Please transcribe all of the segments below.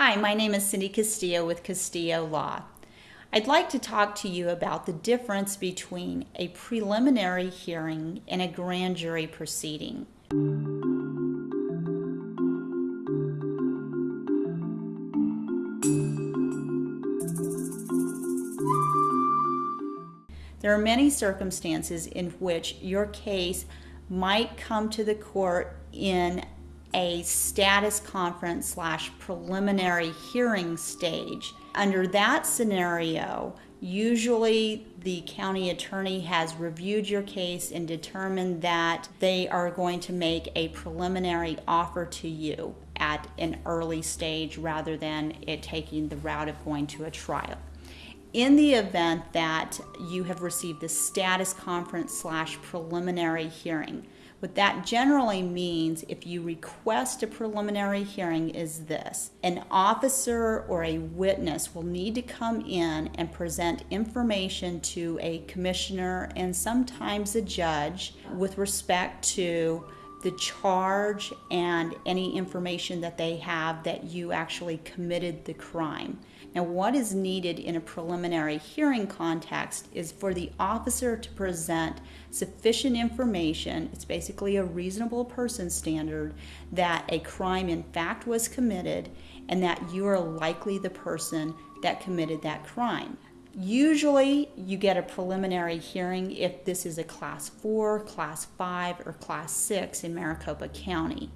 Hi, my name is Cindy Castillo with Castillo Law. I'd like to talk to you about the difference between a preliminary hearing and a grand jury proceeding. There are many circumstances in which your case might come to the court in a status conference slash preliminary hearing stage. Under that scenario, usually the county attorney has reviewed your case and determined that they are going to make a preliminary offer to you at an early stage rather than it taking the route of going to a trial. In the event that you have received the status conference slash preliminary hearing, what that generally means if you request a preliminary hearing is this. An officer or a witness will need to come in and present information to a commissioner and sometimes a judge with respect to the charge and any information that they have that you actually committed the crime. Now, what is needed in a preliminary hearing context is for the officer to present sufficient information, it's basically a reasonable person standard, that a crime in fact was committed and that you are likely the person that committed that crime. Usually, you get a preliminary hearing if this is a class 4, class 5, or class 6 in Maricopa County.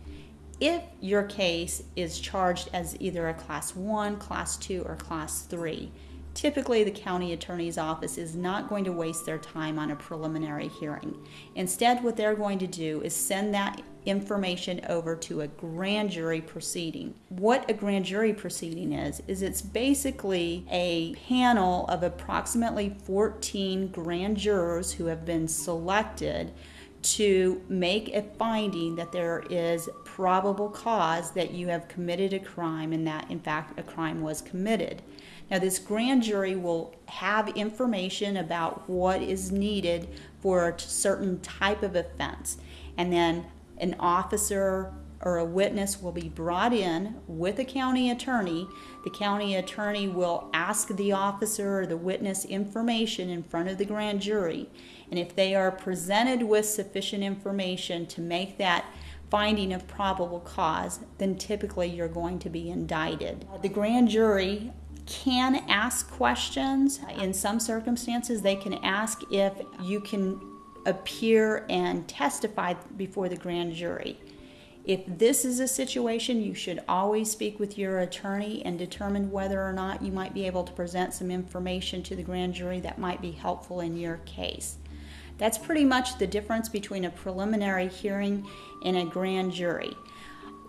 If your case is charged as either a class 1, class 2, or class 3, typically the county attorney's office is not going to waste their time on a preliminary hearing. Instead, what they're going to do is send that information over to a grand jury proceeding. What a grand jury proceeding is, is it's basically a panel of approximately 14 grand jurors who have been selected to make a finding that there is probable cause that you have committed a crime and that in fact a crime was committed. Now, this grand jury will have information about what is needed for a certain type of offense, and then an officer or a witness will be brought in with a county attorney. The county attorney will ask the officer or the witness information in front of the grand jury. And if they are presented with sufficient information to make that finding of probable cause, then typically you're going to be indicted. The grand jury can ask questions. In some circumstances, they can ask if you can appear and testify before the grand jury. If this is a situation, you should always speak with your attorney and determine whether or not you might be able to present some information to the grand jury that might be helpful in your case. That's pretty much the difference between a preliminary hearing and a grand jury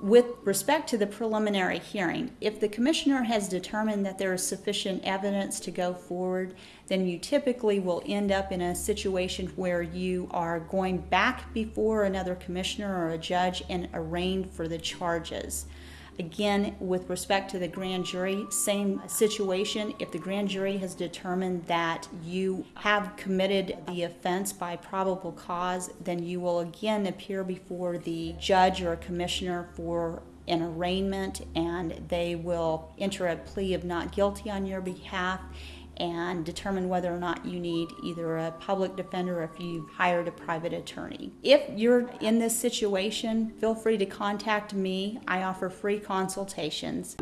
with respect to the preliminary hearing, if the commissioner has determined that there is sufficient evidence to go forward, then you typically will end up in a situation where you are going back before another commissioner or a judge and arraigned for the charges. Again, with respect to the grand jury, same situation. If the grand jury has determined that you have committed the offense by probable cause, then you will again appear before the judge or commissioner for an arraignment and they will enter a plea of not guilty on your behalf and determine whether or not you need either a public defender or if you've hired a private attorney. If you're in this situation, feel free to contact me. I offer free consultations.